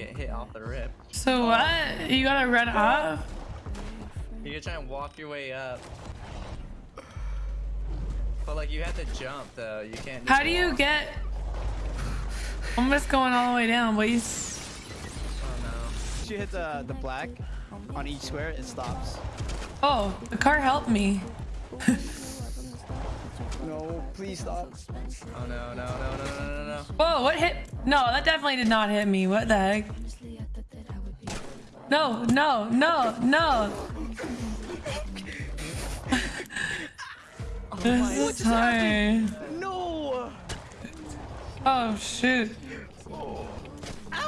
get hit off the rip. So what? You gotta run up? You can try and walk your way up. But like you have to jump though. You can't. How just do you walk. get? I'm just going all the way down, please. Oh no. Once you hit the, uh, the black on each square, it stops. Oh, the car helped me. No, please stop. Oh no no no no no no no. Whoa, what hit? No, that definitely did not hit me. What the heck? No, no, no, no. this is hard. No! Oh, shoot.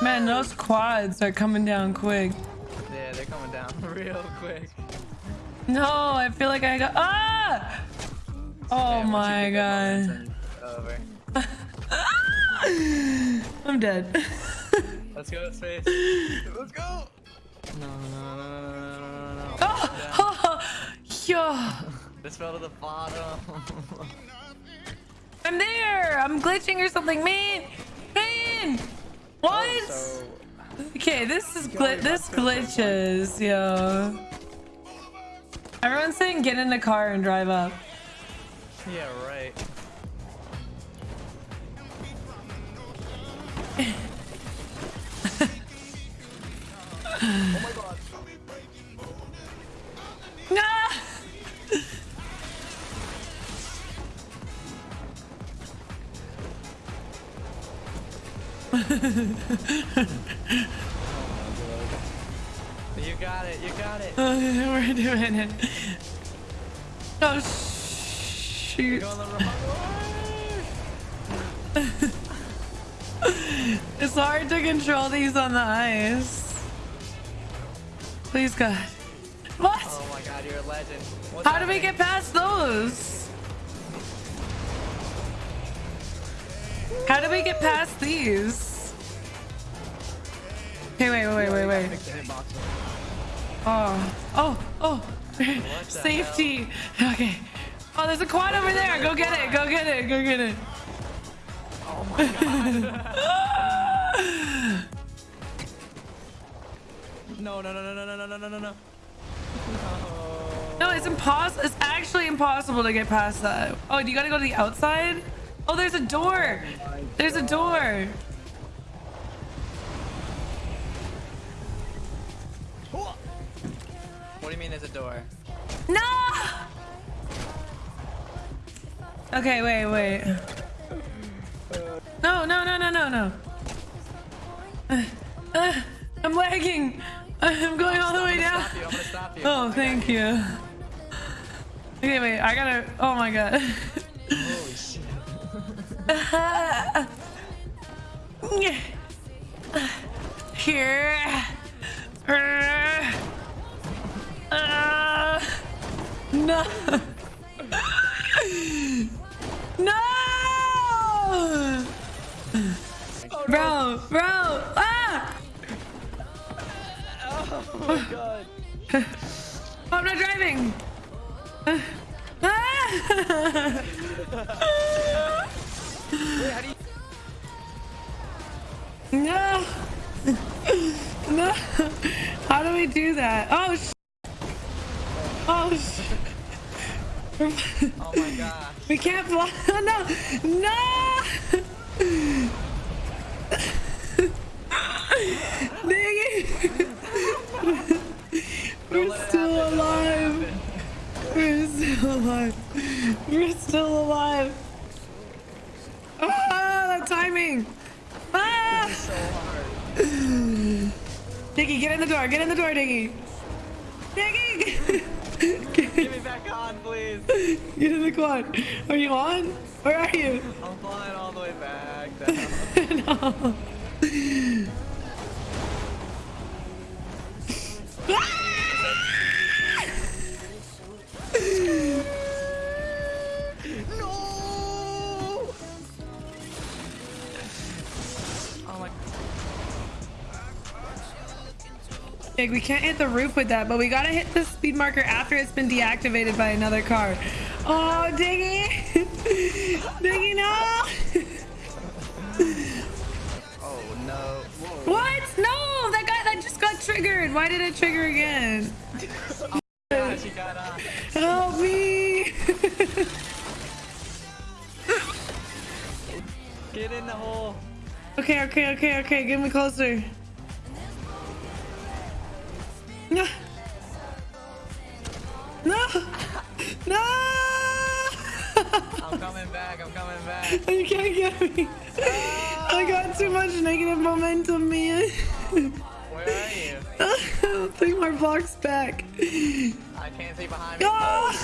Man, those quads are coming down quick. Yeah, they're coming down real quick. No, I feel like I got. Ah! Oh my god. I'm dead. Let's go, space. Let's go. No, no, no, no, no, no, no. no. Oh, yeah. yo. This fell to the bottom. I'm there. I'm glitching or something, man. Man. What? Oh, also, okay, this is gl this glitches, yo. Everyone's saying get in the car and drive up yeah right. No! You got it. You got it. Oh, We're doing it. Oh, shoot. going the wrong way. It's hard to control these on the ice. Please, God. What? Oh my god, you're a legend. What's How do we get past those? How do we get past these? Okay, wait, wait, wait, wait, wait. Fix the hitbox. Oh, oh, oh. Safety. Okay. Oh, there's a quad over there. Go get it. Go get it. Go get it. Oh my god. no, no, no, no, no, no, no, no, no, no, no. No, it's impossible. It's actually impossible to get past that. Oh, do you gotta go to the outside? Oh, there's a door. There's a door. What do you mean there's a door? No! Okay, wait, wait. No, no, no, no, no, no. Uh, uh, I'm lagging. I'm going all the way down. Stop you. I'm gonna stop you. Oh, thank you. Okay, wait, I gotta. Oh my god. Holy shit. Here. Uh, no. No. Bro, bro. Ah! Oh my god. I'm not driving. Ah! Wait, how do you... No. No. How do we do that? Oh, sh Oh, sh Oh my gosh. We can't fly. No. No. Dang it. Don't We're still happen. Don't let it alive. We're still alive. We're still alive. Ah, that timing. Ah. So hard. Diggy, get in the door. Get in the door, Diggy. Diggy. Get me back on, please. Get in the quad. Are you on? Where are you? I'm flying all the way back. No! Like, we can't hit the roof with that, but we gotta hit the speed marker after it's been deactivated by another car. Oh, Diggy! Diggy, no! Oh no. What? No! That guy that just got triggered. Why did it trigger again? She got. Help me. Get in the hole. okay, okay, okay, okay. Get me closer. No. No. No. I'm coming back. I'm coming back. You can't get me. I got too much negative momentum, man. Where are you? Three more blocks back. I can't see behind me. God.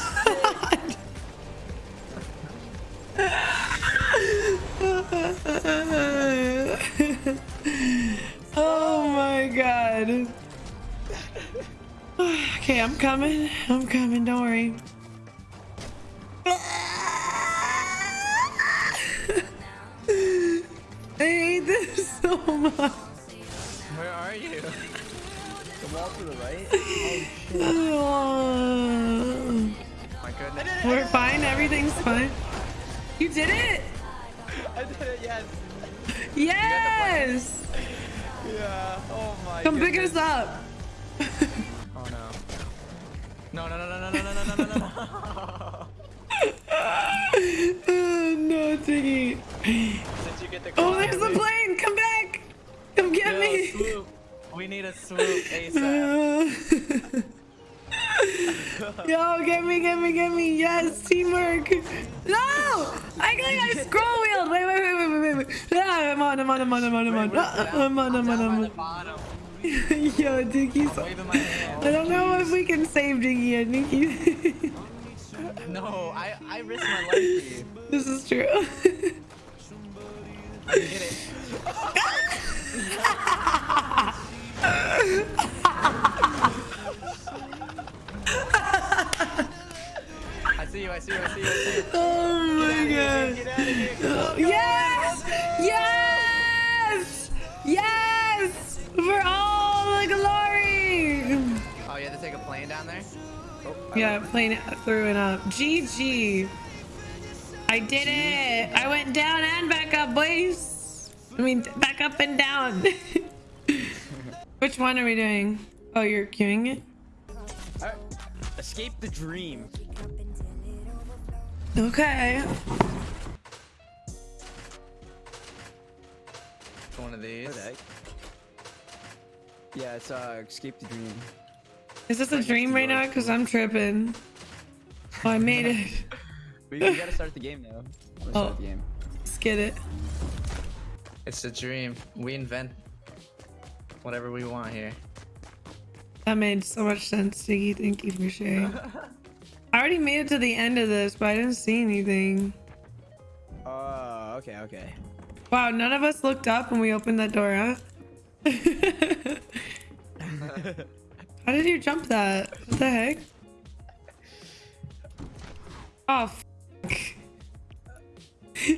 oh my god. Okay, I'm coming. I'm coming. Don't worry. I hate this so much. Where are you? The wall to the right. Oh. My goodness. We're fine. Everything's fine. You did it. I did it, yes. Yes. Yeah. Oh my Come pick us up. Oh no. No, no, no, no, no, no, no, no, no, no, no. oh, no, Tiggy. Did you get the Oh, climb, there's the dude? plane. Come back. Come get Yo, me. swoop. We need a swoop ASAP. Yo, get me, get me, get me. Yes, teamwork. No, I got I scroll wheeled. Wait, wait, wait, wait, wait, wait. Ah, I'm on, I'm on, I'm on, I'm on, I'm on. Where's Ah, it I'm on, I'm on, down I'm by on. Yo, Diggy's. Waving my hand. I don't know if we can save Diggy. I think he. No, I, I risked my life for you. this is true. I can get it. Yeah, playing it through and up. GG. I did it. I went down and back up, boys. I mean, back up and down. Which one are we doing? Oh, you're queuing it? Alright. Escape the dream. Okay. One of these. What the heck? Yeah, it's uh, escape the dream. Is this a dream right now? Because I'm tripping. Oh, I made it. We, we gotta start the game now. Let's Oh. start the oh. game. Let's get it. It's a dream. We invent whatever we want here. That made so much sense, Siggy. Thank you for sharing. I already made it to the end of this, but I didn't see anything. Oh, okay, okay. Wow, none of us looked up when we opened that door, huh? How did you jump that? What the heck? Oh, f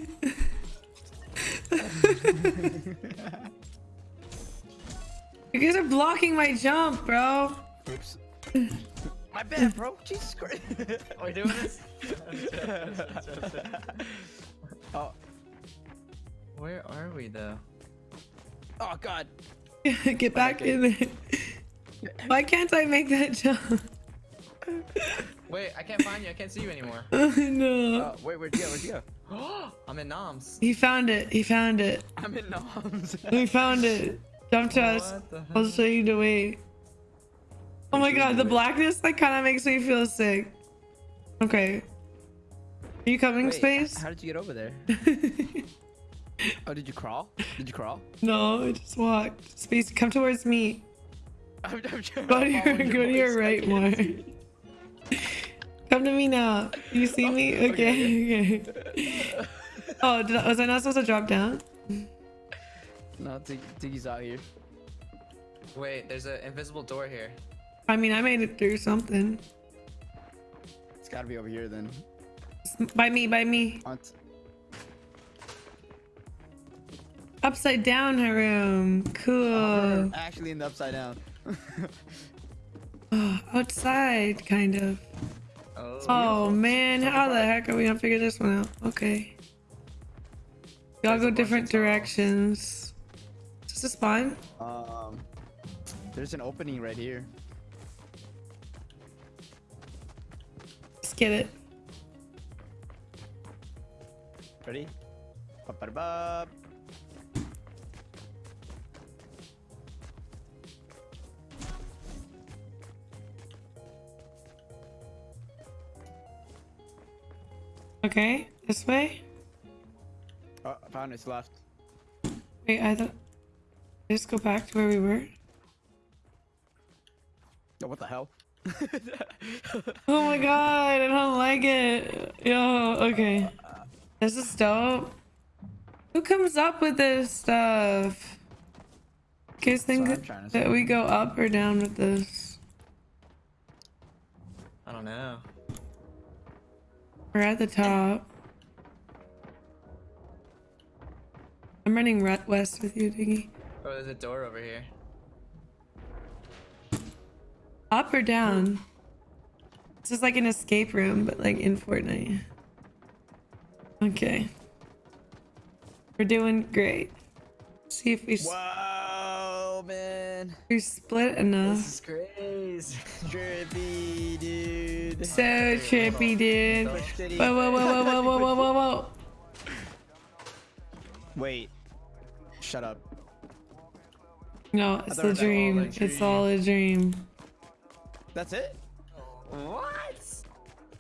You guys are blocking my jump, bro. Oops. My bad, bro. Jesus Christ. Are we doing this? oh, Where are we though? oh God. Get back in there. Why can't I make that jump? Wait, I can't find you. I can't see you anymore. Oh no. Oh, wait, where'd you go? Where'd you go? I'm in Noms. He found it. He found it. I'm in Noms. We found it. Jump to us. I'll show you the way. Oh my god, the blackness like kind of makes me feel sick. Okay. Are you coming, Wait, Space? How did you get over there? Oh, did you crawl? Did you crawl? no, I just walked. Space, come towards me. I'm, I'm trying Go to to your, go to your right can't more. Come to me now. You see oh, me? Oh, Okay, okay. Oh, did I, was I not supposed to drop down? No, Dig- Diggy's out here. Wait, there's an invisible door here. I mean, I made it through something. It's gotta be over here then. By me, by me. On Upside down Her room. Cool. Oh, we're actually in the upside down. Outside, kind of. Oh. Oh man, how the heck are we gonna figure this one out? Okay. Y'all go different directions. Is this a spawn? um, There's an opening right here. Let's get it. Ready? Ba-ba-da-ba. Okay, this way. Oh, I found it's left. Wait, I thought. Just go back to where we were. Oh, what the hell? Oh my god, I don't like it. Yo, okay. This is dope. Who comes up with this stuff? You guys think what that, that we go up or down with this? I don't know. We're at the top. I'm running west with you, Diggy. Oh, there's a door over here. Up or down? This is like an escape room, but like in Fortnite. Okay. We're doing great. See if we, s- Whoa, man. You split enough. This is crazy. trippy, dude. So trippy, dude. Whoa, whoa, whoa, whoa, whoa, whoa, whoa, whoa. Wait. Shut up. No, it's a dream. All dream. It's all a dream. That's it? What?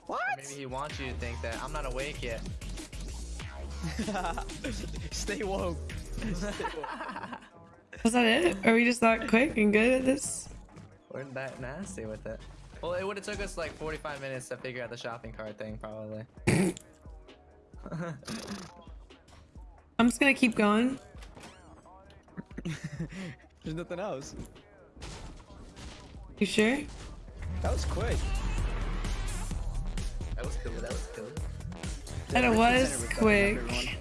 What? Maybe he wants you to think that. I'm not awake yet. Stay woke. Stay woke. Was that it? Are we just that quick and good at this? We're that nasty with it. Well, it would have took us like 45 minutes to figure out the shopping cart thing, probably. I'm just gonna keep going. There's nothing else. You sure? That was quick. That was cool. That was cool. That it was Center, we're coming up, quick. everyone.